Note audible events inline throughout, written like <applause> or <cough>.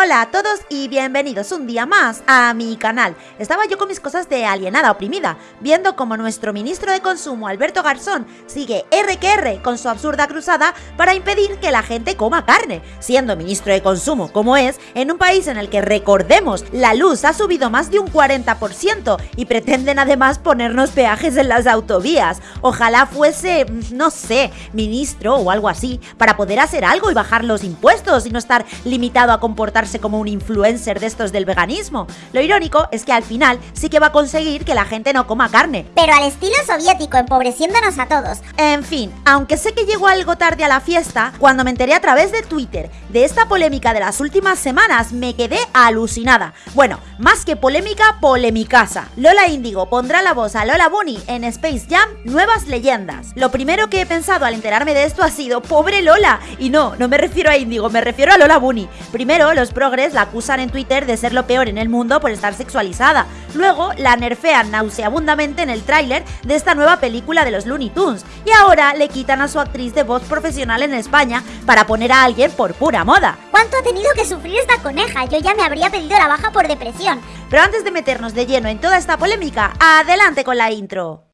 Hola a todos y bienvenidos un día más a mi canal. Estaba yo con mis cosas de alienada oprimida, viendo como nuestro ministro de Consumo, Alberto Garzón, sigue R con su absurda cruzada para impedir que la gente coma carne, siendo ministro de Consumo como es, en un país en el que, recordemos, la luz ha subido más de un 40% y pretenden además ponernos peajes en las autovías. Ojalá fuese, no sé, ministro o algo así, para poder hacer algo y bajar los impuestos y no estar limitado a comportarse como un influencer de estos del veganismo. Lo irónico es que al final sí que va a conseguir que la gente no coma carne. Pero al estilo soviético, empobreciéndonos a todos. En fin, aunque sé que llegó algo tarde a la fiesta, cuando me enteré a través de Twitter de esta polémica de las últimas semanas, me quedé alucinada. Bueno, más que polémica, polemicasa. Lola Índigo pondrá la voz a Lola Bunny en Space Jam Nuevas Leyendas. Lo primero que he pensado al enterarme de esto ha sido, pobre Lola. Y no, no me refiero a Índigo, me refiero a Lola Bunny. Primero, los progres la acusan en Twitter de ser lo peor en el mundo por estar sexualizada. Luego la nerfean nauseabundamente en el tráiler de esta nueva película de los Looney Tunes. Y ahora le quitan a su actriz de voz profesional en España para poner a alguien por pura moda. ¿Cuánto ha tenido que sufrir esta coneja? Yo ya me habría pedido la baja por depresión. Pero antes de meternos de lleno en toda esta polémica, adelante con la intro.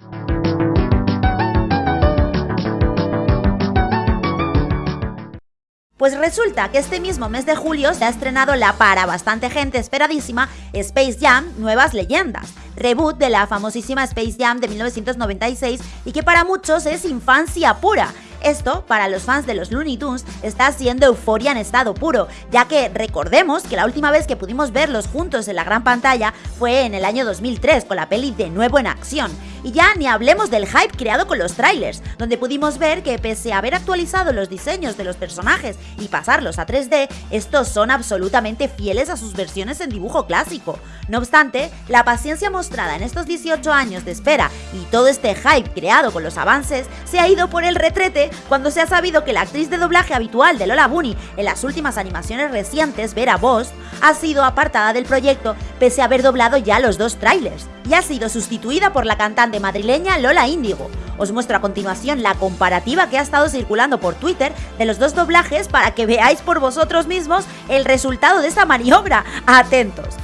Pues resulta que este mismo mes de julio se ha estrenado la para bastante gente esperadísima Space Jam Nuevas Leyendas, reboot de la famosísima Space Jam de 1996 y que para muchos es infancia pura. Esto, para los fans de los Looney Tunes, está siendo euforia en estado puro, ya que recordemos que la última vez que pudimos verlos juntos en la gran pantalla fue en el año 2003 con la peli De nuevo en acción. Y ya ni hablemos del hype creado con los trailers, donde pudimos ver que pese a haber actualizado los diseños de los personajes y pasarlos a 3D, estos son absolutamente fieles a sus versiones en dibujo clásico. No obstante, la paciencia mostrada en estos 18 años de espera y todo este hype creado con los avances se ha ido por el retrete cuando se ha sabido que la actriz de doblaje habitual de Lola Bunny en las últimas animaciones recientes, Vera Bost, ha sido apartada del proyecto pese a haber doblado ya los dos trailers y ha sido sustituida por la cantante madrileña Lola Índigo. Os muestro a continuación la comparativa que ha estado circulando por Twitter de los dos doblajes para que veáis por vosotros mismos el resultado de esta maniobra. Atentos.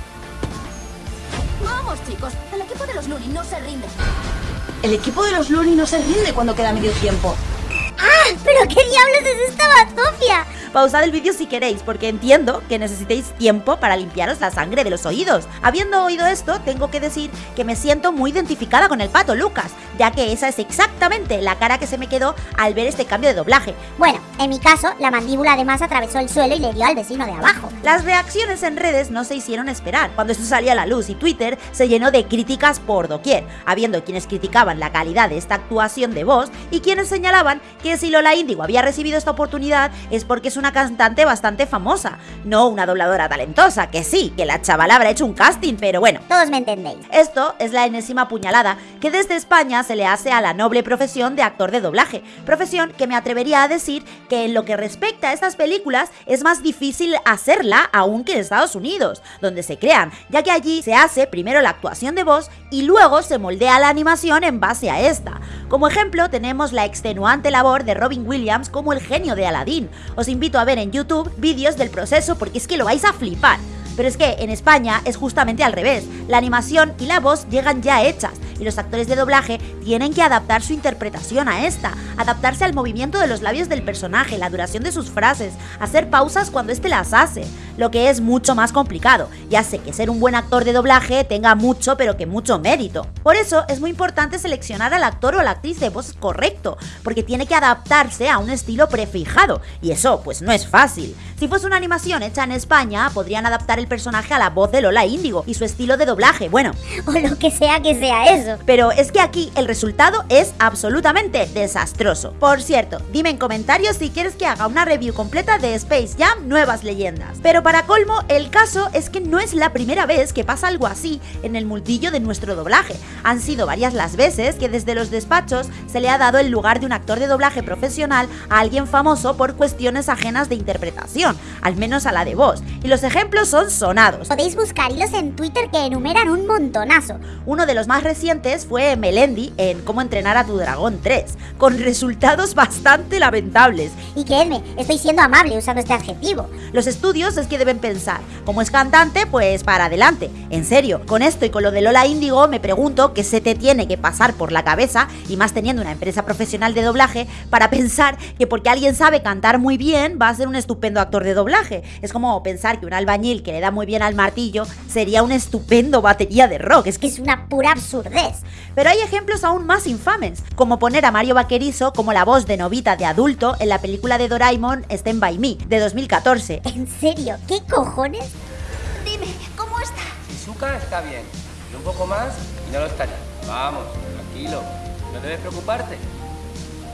Vamos chicos, el equipo de los Looney no se rinde. El equipo de los Looney no se rinde cuando queda medio tiempo. ¡Ah! ¿Pero qué diablos es esta batofia? Pausad el vídeo si queréis, porque entiendo que necesitéis tiempo para limpiaros la sangre de los oídos. Habiendo oído esto, tengo que decir que me siento muy identificada con el pato Lucas, ya que esa es exactamente la cara que se me quedó al ver este cambio de doblaje. Bueno, en mi caso, la mandíbula además atravesó el suelo y le dio al vecino de abajo. Las reacciones en redes no se hicieron esperar. Cuando esto salía a la luz y Twitter se llenó de críticas por doquier, habiendo quienes criticaban la calidad de esta actuación de voz y quienes señalaban que si Lola Índigo había recibido esta oportunidad es porque es una cantante bastante famosa, no una dobladora talentosa, que sí, que la chavala habrá hecho un casting, pero bueno. Todos me entendéis. Esto es la enésima puñalada que desde España se le hace a la noble profesión de actor de doblaje, profesión que me atrevería a decir que en lo que respecta a estas películas es más difícil hacerla aún que en Estados Unidos, donde se crean, ya que allí se hace primero la actuación de voz y luego se moldea la animación en base a esta. Como ejemplo tenemos la extenuante labor de Robin Williams como el genio de Aladdin. Os invito a ver en YouTube vídeos del proceso porque es que lo vais a flipar. Pero es que en España es justamente al revés, la animación y la voz llegan ya hechas y los actores de doblaje tienen que adaptar su interpretación a esta, adaptarse al movimiento de los labios del personaje, la duración de sus frases, hacer pausas cuando éste las hace, lo que es mucho más complicado. Ya sé que ser un buen actor de doblaje tenga mucho pero que mucho mérito. Por eso es muy importante seleccionar al actor o la actriz de voz correcto, porque tiene que adaptarse a un estilo prefijado y eso pues no es fácil. Si fuese una animación hecha en España, podrían adaptar el personaje a la voz de Lola Índigo y su estilo de doblaje, bueno. <laughs> O lo que sea que sea eso. Pero es que aquí el resultado es absolutamente desastroso. Por cierto, dime en comentarios si quieres que haga una review completa de Space Jam Nuevas Leyendas. Pero para colmo, el caso es que no es la primera vez que pasa algo así en el multillo de nuestro doblaje. Han sido varias las veces que desde los despachos se le ha dado el lugar de un actor de doblaje profesional a alguien famoso por cuestiones ajenas de interpretación al menos a la de voz, y los ejemplos son sonados. Podéis buscar hilos en Twitter que enumeran un montonazo. Uno de los más recientes fue Melendi en Cómo entrenar a tu dragón 3, con resultados bastante lamentables. Y creedme, estoy siendo amable usando este adjetivo. Los estudios es que deben pensar, como es cantante, pues para adelante. En serio, con esto y con lo de Lola Índigo me pregunto qué se te tiene que pasar por la cabeza, y más teniendo una empresa profesional de doblaje, para pensar que porque alguien sabe cantar muy bien va a ser un estupendo actor de doblaje. Es como pensar que un albañil que le da muy bien al martillo sería un estupendo batería de rock. Es que Es una pura absurdez. Pero hay ejemplos aún más infames, como poner a Mario Vaquerizo como la voz de Novita de adulto en la película de Doraemon Stand By Me, de 2014. ¿En serio? ¿Qué cojones? Dime, ¿cómo está? Shizuka está bien. Y un poco más y no lo estaría. Vamos, tranquilo. No debes preocuparte.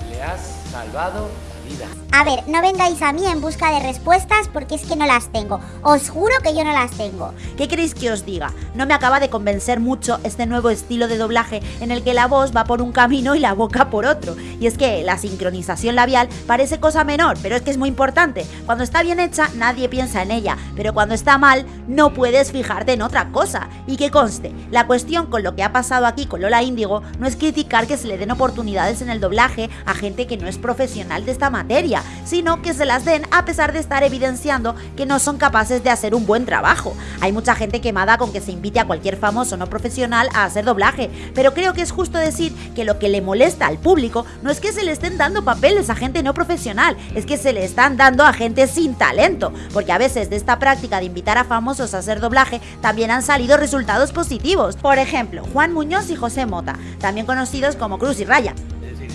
Le has salvado vida. A ver, no vengáis a mí en busca de respuestas porque es que no las tengo. Os juro que yo no las tengo. ¿Qué queréis que os diga? No me acaba de convencer mucho este nuevo estilo de doblaje en el que la voz va por un camino y la boca por otro. Y es que la sincronización labial parece cosa menor, pero es que es muy importante. Cuando está bien hecha, nadie piensa en ella, pero cuando está mal, no puedes fijarte en otra cosa. Y que conste, la cuestión con lo que ha pasado aquí con Lola Índigo no es criticar que se le den oportunidades en el doblaje a gente que no es profesional de esta materia, sino que se las den a pesar de estar evidenciando que no son capaces de hacer un buen trabajo. Hay mucha gente quemada con que se invite a cualquier famoso no profesional a hacer doblaje, pero creo que es justo decir que lo que le molesta al público no es que se le estén dando papeles a gente no profesional, es que se le están dando a gente sin talento, porque a veces de esta práctica de invitar a famosos a hacer doblaje también han salido resultados positivos. Por ejemplo, Juan Muñoz y José Mota, también conocidos como Cruz y Raya.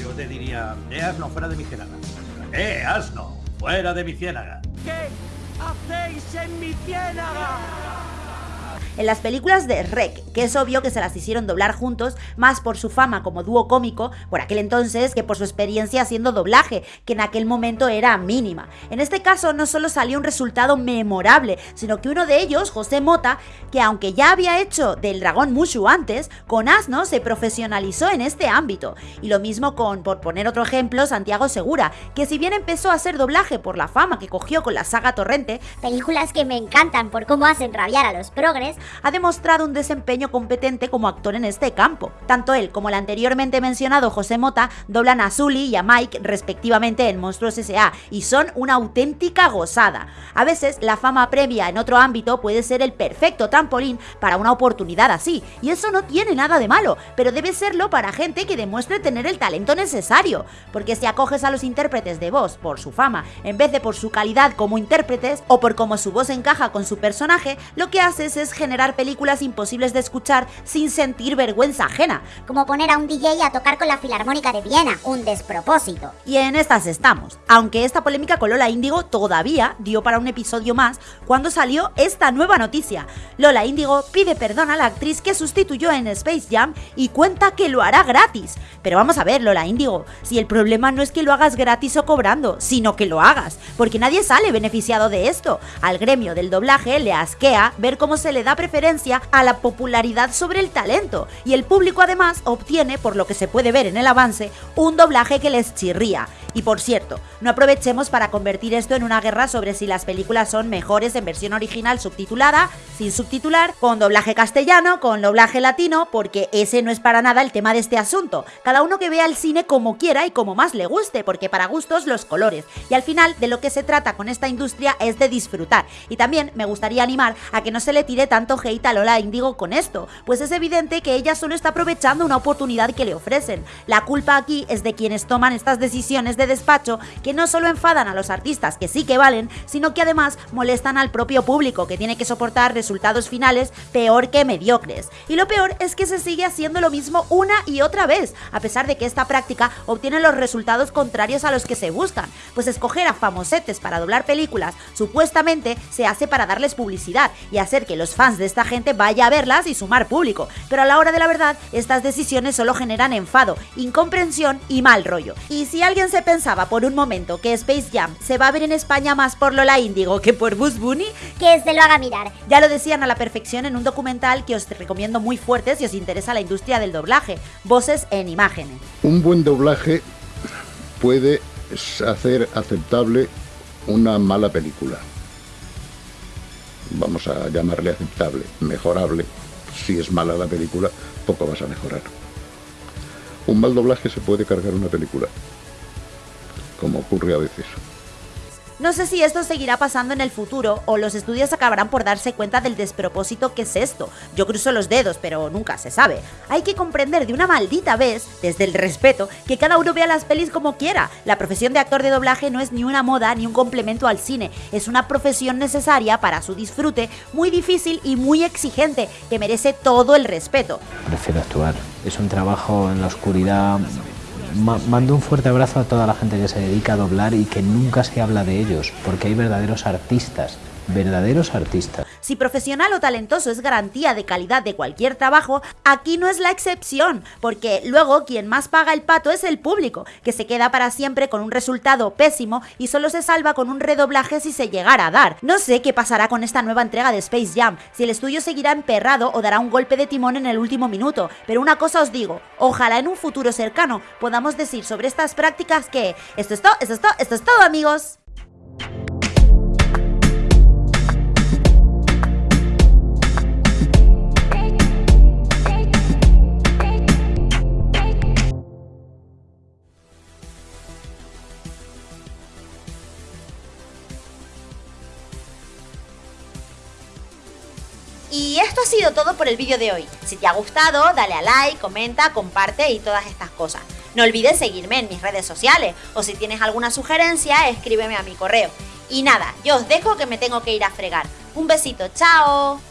Yo te diría, asno, fuera de mi ciénaga. Eh, asno, fuera de mi ciénaga. En las películas de Rec, que es obvio que se las hicieron doblar juntos, más por su fama como dúo cómico por aquel entonces que por su experiencia haciendo doblaje, que en aquel momento era mínima. En este caso no solo salió un resultado memorable, sino que uno de ellos, José Mota, que aunque ya había hecho del dragón Mushu antes, con Asno se profesionalizó en este ámbito. Y lo mismo con, por poner otro ejemplo, Santiago Segura, que si bien empezó a hacer doblaje por la fama que cogió con la saga Torrente, Películas que me encantan por cómo hacen rabiar a los progres. Ha demostrado un desempeño competente como actor en este campo. Tanto él como el anteriormente mencionado José Mota doblan a Zully y a Mike respectivamente en Monstruos S.A. y son una auténtica gozada. A veces la fama previa en otro ámbito puede ser el perfecto trampolín para una oportunidad así, y eso no tiene nada de malo, pero debe serlo para gente que demuestre tener el talento necesario, porque si acoges a los intérpretes de voz por su fama en vez de por su calidad como intérpretes o por cómo su voz encaja con su personaje, lo que haces es generar películas imposibles de escuchar sin sentir vergüenza ajena. Como poner a un DJ a tocar con la Filarmónica de Viena. Un despropósito. Y en estas estamos. Aunque esta polémica con Lola Índigo todavía dio para un episodio más cuando salió esta nueva noticia. Lola Índigo pide perdón a la actriz que sustituyó en Space Jam y cuenta que lo hará gratis. Pero vamos a ver, Lola Índigo, si el problema no es que lo hagas gratis o cobrando, sino que lo hagas, porque nadie sale beneficiado de esto. Al gremio del doblaje le asquea ver cómo se le da preferencia a la popularidad sobre el talento, y el público además obtiene, por lo que se puede ver en el avance, un doblaje que les chirría. Y por cierto, no aprovechemos para convertir esto en una guerra sobre si las películas son mejores en versión original subtitulada, sin subtitular, con doblaje castellano, con doblaje latino, porque ese no es para nada el tema de este asunto. Cada uno que vea el cine como quiera y como más le guste, porque para gustos los colores. Y al final de lo que se trata con esta industria es de disfrutar. Y también me gustaría animar a que no se le tire tanto hate a Lola Indigo con esto, pues es evidente que ella solo está aprovechando una oportunidad que le ofrecen. La culpa aquí es de quienes toman estas decisiones de despacho que no solo enfadan a los artistas que sí que valen, sino que además molestan al propio público que tiene que soportar resultados finales peor que mediocres. Y lo peor es que se sigue haciendo lo mismo una y otra vez, a pesar de que esta práctica obtiene los resultados contrarios a los que se buscan, pues escoger a famosetes para doblar películas supuestamente se hace para darles publicidad y hacer que los fans de esta gente vaya a verlas y sumar público, pero a la hora de la verdad estas decisiones solo generan enfado, incomprensión y mal rollo. Y si alguien se pensaba por un momento que Space Jam se va a ver en España más por Lola Índigo que por Buzz Bunny, Que se lo haga mirar. ya lo decían a la perfección en un documental que os recomiendo muy fuerte si os interesa la industria del doblaje, Voces en Imágenes. Un buen doblaje puede hacer aceptable una mala película. Vamos a llamarle aceptable, mejorable. Si es mala la película, poco vas a mejorar. Un mal doblaje se puede cargar una película, como ocurre a veces. No sé si esto seguirá pasando en el futuro o los estudios acabarán por darse cuenta del despropósito que es esto. Yo cruzo los dedos, pero nunca se sabe. Hay que comprender de una maldita vez, desde el respeto, que cada uno vea las pelis como quiera. La profesión de actor de doblaje no es ni una moda ni un complemento al cine, es una profesión necesaria para su disfrute, muy difícil y muy exigente, que merece todo el respeto. Prefiero actuar. Es un trabajo en la oscuridad mando un fuerte abrazo a toda la gente que se dedica a doblar y que nunca se habla de ellos, porque hay verdaderos artistas verdaderos artistas. Si profesional o talentoso es garantía de calidad de cualquier trabajo, aquí no es la excepción, porque luego quien más paga el pato es el público, que se queda para siempre con un resultado pésimo y solo se salva con un redoblaje si se llegara a dar. No sé qué pasará con esta nueva entrega de Space Jam, si el estudio seguirá emperrado o dará un golpe de timón en el último minuto, pero una cosa os digo, ojalá en un futuro cercano podamos decir sobre estas prácticas que esto es todo, esto es todo, esto es todo amigos. Esto ha sido todo por el vídeo de hoy. Si te ha gustado, dale a like, comenta, comparte y todas estas cosas. No olvides seguirme en mis redes sociales o si tienes alguna sugerencia, escríbeme a mi correo. Y nada, yo os dejo que me tengo que ir a fregar. Un besito, chao.